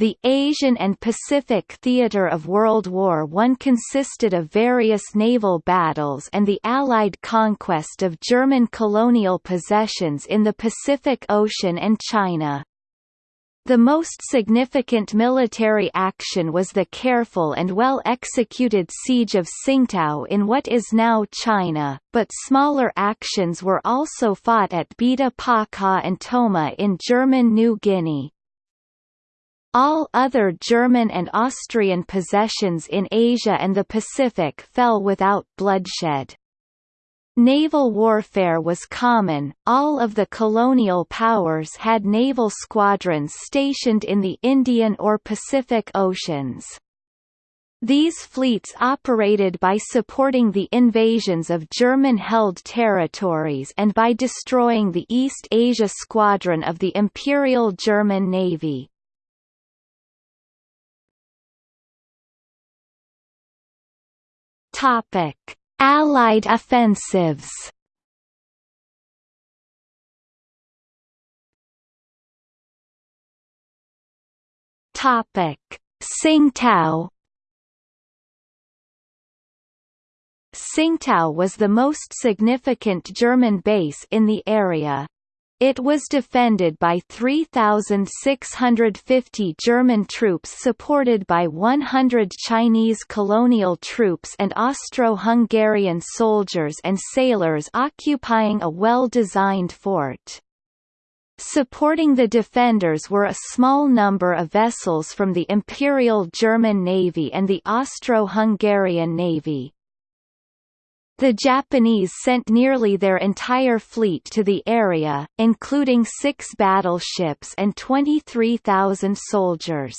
The Asian and Pacific theater of World War I consisted of various naval battles and the Allied conquest of German colonial possessions in the Pacific Ocean and China. The most significant military action was the careful and well-executed siege of Tsingtao in what is now China, but smaller actions were also fought at Bita Paka and Toma in German New Guinea. All other German and Austrian possessions in Asia and the Pacific fell without bloodshed. Naval warfare was common, all of the colonial powers had naval squadrons stationed in the Indian or Pacific Oceans. These fleets operated by supporting the invasions of German-held territories and by destroying the East Asia Squadron of the Imperial German Navy. Topic: Allied offensives. Topic: Tsingtao. Tsingtao was the most significant German base in the area. It was defended by 3,650 German troops supported by 100 Chinese colonial troops and Austro-Hungarian soldiers and sailors occupying a well-designed fort. Supporting the defenders were a small number of vessels from the Imperial German Navy and the Austro-Hungarian Navy. The Japanese sent nearly their entire fleet to the area, including six battleships and 23,000 soldiers.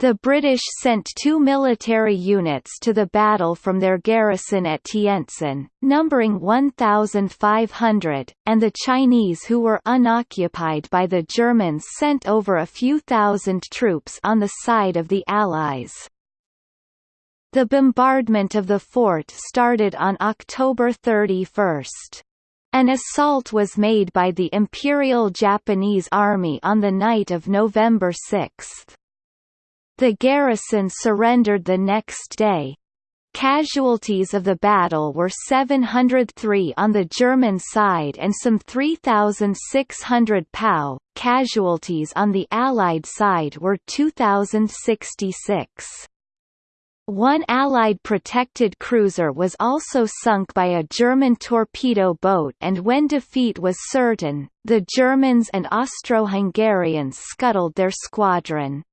The British sent two military units to the battle from their garrison at Tientsin, numbering 1,500, and the Chinese who were unoccupied by the Germans sent over a few thousand troops on the side of the Allies. The bombardment of the fort started on October 31. An assault was made by the Imperial Japanese Army on the night of November 6. The garrison surrendered the next day. Casualties of the battle were 703 on the German side and some 3,600 POW. Casualties on the Allied side were 2,066. One Allied protected cruiser was also sunk by a German torpedo boat and when defeat was certain, the Germans and Austro-Hungarians scuttled their squadron.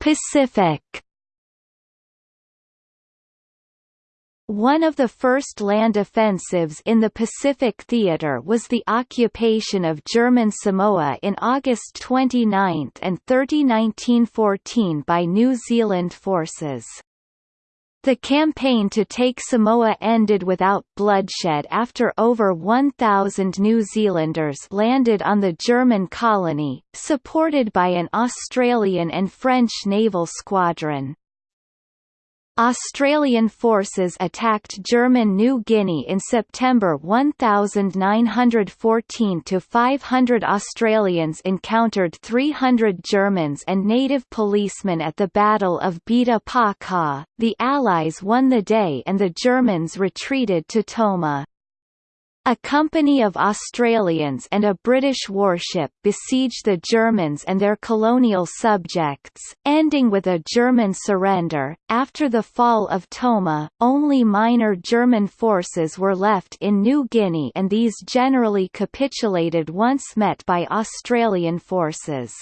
Pacific One of the first land offensives in the Pacific Theater was the occupation of German Samoa in August 29 and 30 1914 by New Zealand forces. The campaign to take Samoa ended without bloodshed after over 1,000 New Zealanders landed on the German colony, supported by an Australian and French naval squadron. Australian forces attacked German New Guinea in September 1914 to 500 Australians encountered 300 Germans and native policemen at the Battle of Bita Paka. The Allies won the day and the Germans retreated to Toma. A company of Australians and a British warship besieged the Germans and their colonial subjects, ending with a German surrender. After the fall of Toma, only minor German forces were left in New Guinea and these generally capitulated once met by Australian forces.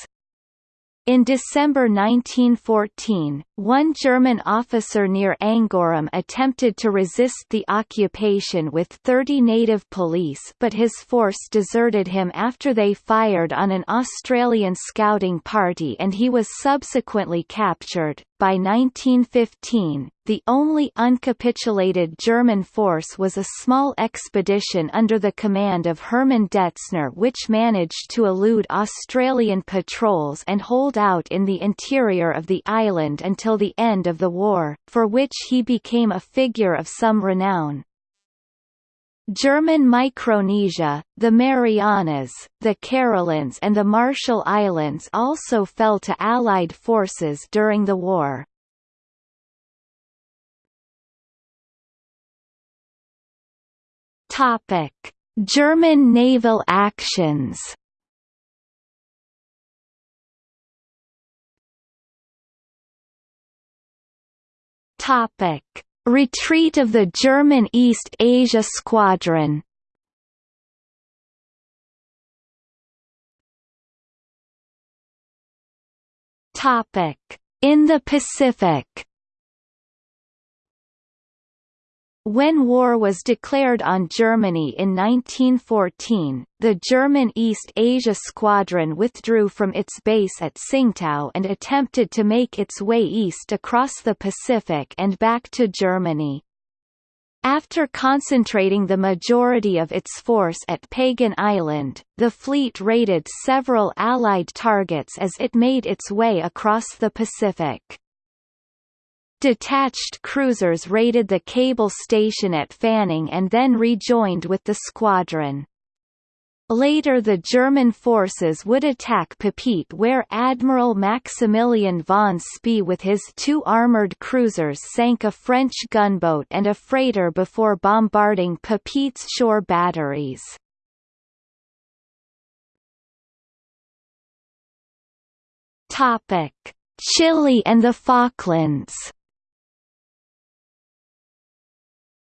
In December 1914, one German officer near Angoram attempted to resist the occupation with 30 native police but his force deserted him after they fired on an Australian scouting party and he was subsequently captured. By 1915, the only uncapitulated German force was a small expedition under the command of Hermann Detzner which managed to elude Australian patrols and hold out in the interior of the island until the end of the war, for which he became a figure of some renown. German Micronesia, the Marianas, the Carolines and the Marshall Islands also fell to Allied forces during the war. Topic: German naval actions. Topic: Retreat of the German East Asia Squadron. Topic: In the Pacific. When war was declared on Germany in 1914, the German East Asia Squadron withdrew from its base at Tsingtao and attempted to make its way east across the Pacific and back to Germany. After concentrating the majority of its force at Pagan Island, the fleet raided several Allied targets as it made its way across the Pacific. Detached cruisers raided the cable station at Fanning and then rejoined with the squadron. Later the German forces would attack Papeete where Admiral Maximilian von Spee with his two armoured cruisers sank a French gunboat and a freighter before bombarding Papeete's shore batteries. Chile and the Falklands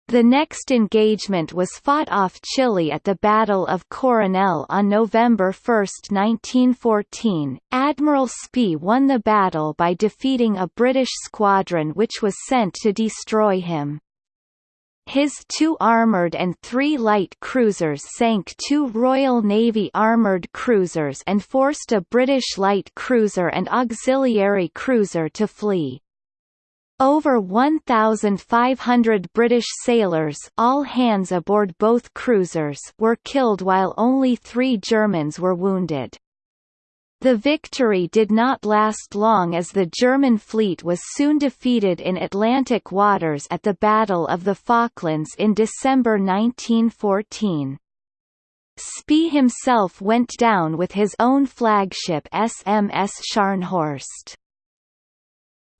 The next engagement was fought off Chile at the Battle of Coronel on November 1, 1914. Admiral Spee won the battle by defeating a British squadron which was sent to destroy him. His two armoured and three light cruisers sank two Royal Navy armoured cruisers and forced a British light cruiser and auxiliary cruiser to flee. Over 1,500 British sailors all hands aboard both cruisers were killed while only three Germans were wounded. The victory did not last long as the German fleet was soon defeated in Atlantic waters at the Battle of the Falklands in December 1914. Spee himself went down with his own flagship SMS Scharnhorst.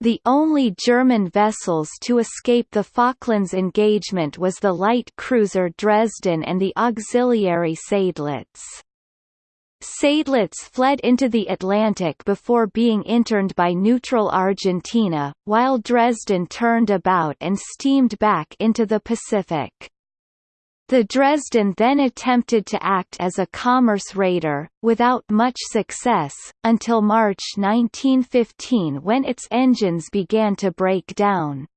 The only German vessels to escape the Falklands engagement was the light cruiser Dresden and the auxiliary Seydlitz. Seydlitz fled into the Atlantic before being interned by neutral Argentina, while Dresden turned about and steamed back into the Pacific. The Dresden then attempted to act as a commerce raider, without much success, until March 1915 when its engines began to break down.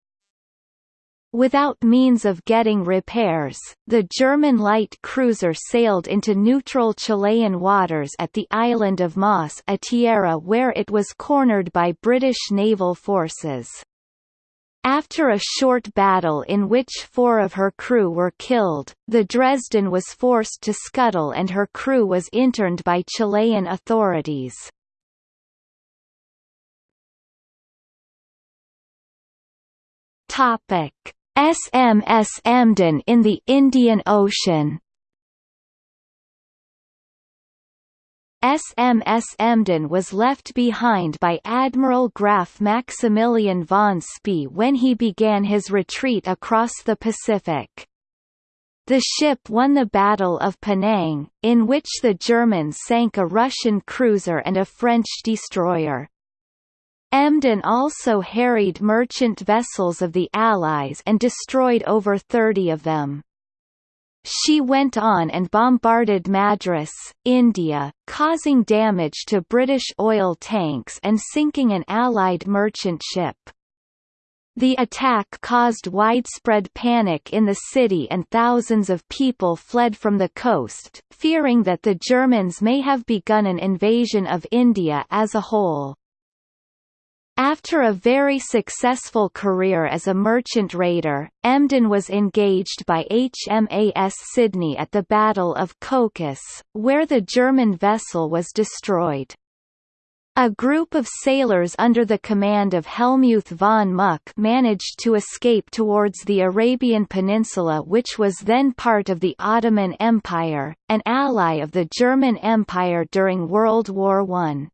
Without means of getting repairs, the German light cruiser sailed into neutral Chilean waters at the island of Mas Atiera where it was cornered by British naval forces. After a short battle in which four of her crew were killed, the Dresden was forced to scuttle and her crew was interned by Chilean authorities. SMS Emden in the Indian Ocean SMS Emden was left behind by Admiral Graf Maximilian von Spee when he began his retreat across the Pacific. The ship won the Battle of Penang, in which the Germans sank a Russian cruiser and a French destroyer. Emden also harried merchant vessels of the Allies and destroyed over 30 of them. She went on and bombarded Madras, India, causing damage to British oil tanks and sinking an Allied merchant ship. The attack caused widespread panic in the city and thousands of people fled from the coast, fearing that the Germans may have begun an invasion of India as a whole. After a very successful career as a merchant raider, Emden was engaged by HMAS Sydney at the Battle of Cocos, where the German vessel was destroyed. A group of sailors under the command of Helmuth von Muck managed to escape towards the Arabian Peninsula which was then part of the Ottoman Empire, an ally of the German Empire during World War I.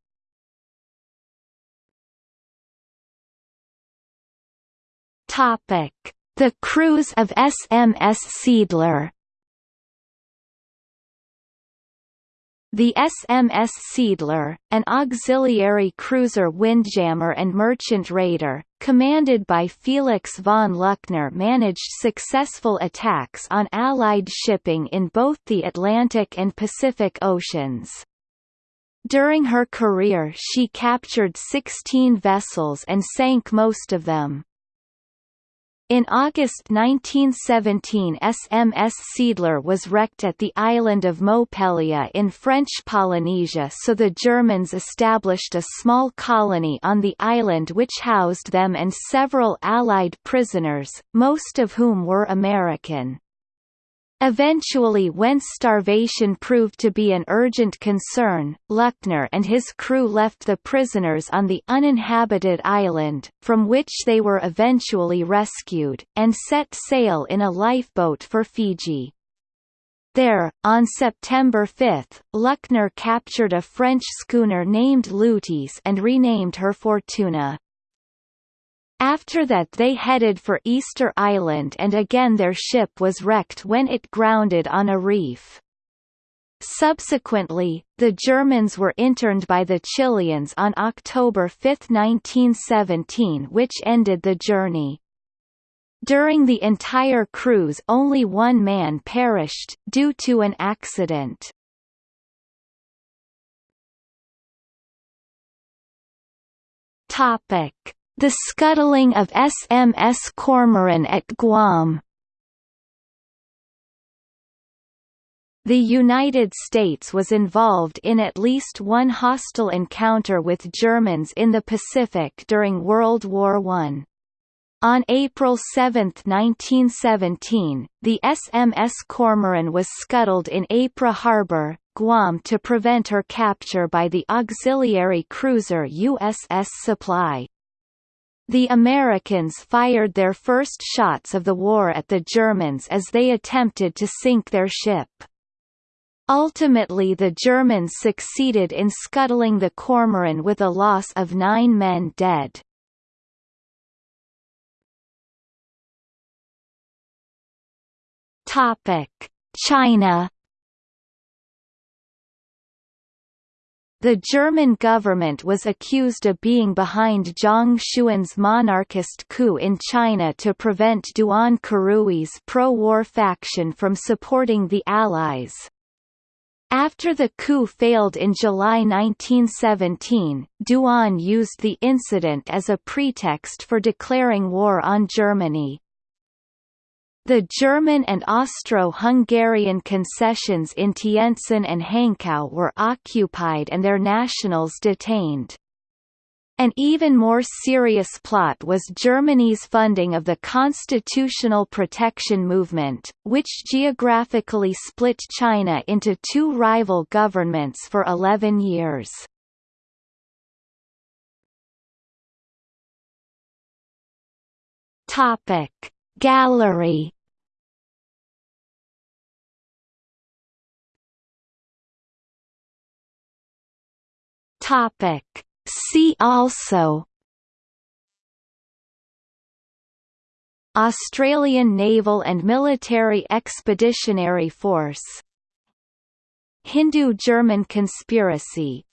The cruise of SMS Seeadler The SMS Seeadler, an auxiliary cruiser windjammer and merchant raider, commanded by Felix von Luckner managed successful attacks on Allied shipping in both the Atlantic and Pacific Oceans. During her career she captured 16 vessels and sank most of them. In August 1917 SMS Seeadler was wrecked at the island of Mopelia in French Polynesia so the Germans established a small colony on the island which housed them and several Allied prisoners, most of whom were American. Eventually when starvation proved to be an urgent concern, Luckner and his crew left the prisoners on the uninhabited island, from which they were eventually rescued, and set sail in a lifeboat for Fiji. There, on September 5, Luckner captured a French schooner named Lutece and renamed her Fortuna. After that they headed for Easter Island and again their ship was wrecked when it grounded on a reef. Subsequently, the Germans were interned by the Chileans on October 5, 1917 which ended the journey. During the entire cruise only one man perished, due to an accident. Topic. The scuttling of SMS Cormoran at Guam The United States was involved in at least one hostile encounter with Germans in the Pacific during World War I. On April 7, 1917, the SMS Cormoran was scuttled in Apra Harbor, Guam to prevent her capture by the auxiliary cruiser USS Supply. The Americans fired their first shots of the war at the Germans as they attempted to sink their ship. Ultimately the Germans succeeded in scuttling the Cormoran with a loss of nine men dead. China The German government was accused of being behind Zhang Xun's monarchist coup in China to prevent Duan Qirui's pro-war faction from supporting the Allies. After the coup failed in July 1917, Duan used the incident as a pretext for declaring war on Germany. The German and Austro-Hungarian concessions in Tientsin and Hankow were occupied and their nationals detained. An even more serious plot was Germany's funding of the Constitutional Protection Movement, which geographically split China into two rival governments for 11 years. Topic Gallery Topic See also Australian Naval and Military Expeditionary Force Hindu-German conspiracy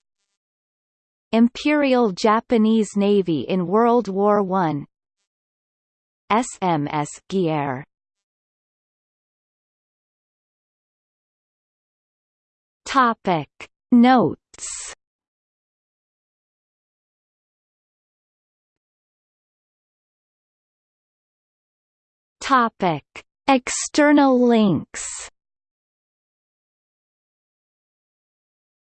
Imperial Japanese Navy in World War I SMS Guerre Topic. Notes. Topic. External links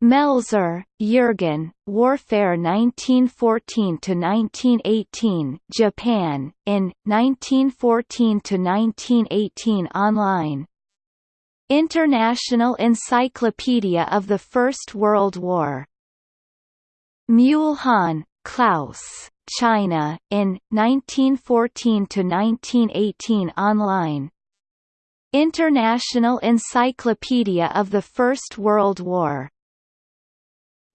Melzer, Jürgen, Warfare 1914–1918 Japan, in, 1914–1918 online. International Encyclopedia of the First World War. Muhlhahn, Klaus, China, in, 1914–1918 online. International Encyclopedia of the First World War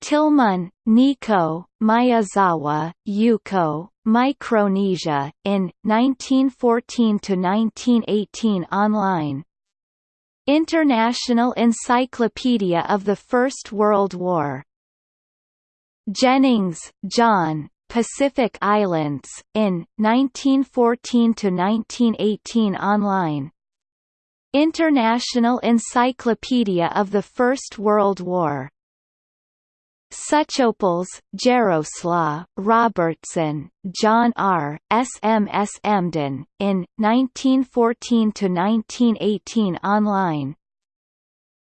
Tillman, Nico, Miyazawa, Yuko, Micronesia, in, 1914–1918 online. International Encyclopedia of the First World War. Jennings, John, Pacific Islands, in, 1914–1918 online. International Encyclopedia of the First World War Suchoples, Jaroslaw, Robertson, John R., S. M. S. Emden, in, 1914–1918 online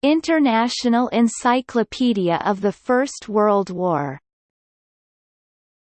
International Encyclopedia of the First World War